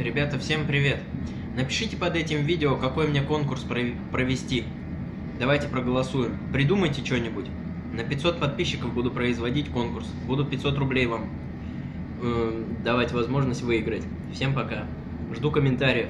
Ребята, всем привет! Напишите под этим видео, какой мне конкурс провести. Давайте проголосуем. Придумайте что-нибудь. На 500 подписчиков буду производить конкурс. Буду 500 рублей вам э, давать возможность выиграть. Всем пока. Жду комментариев.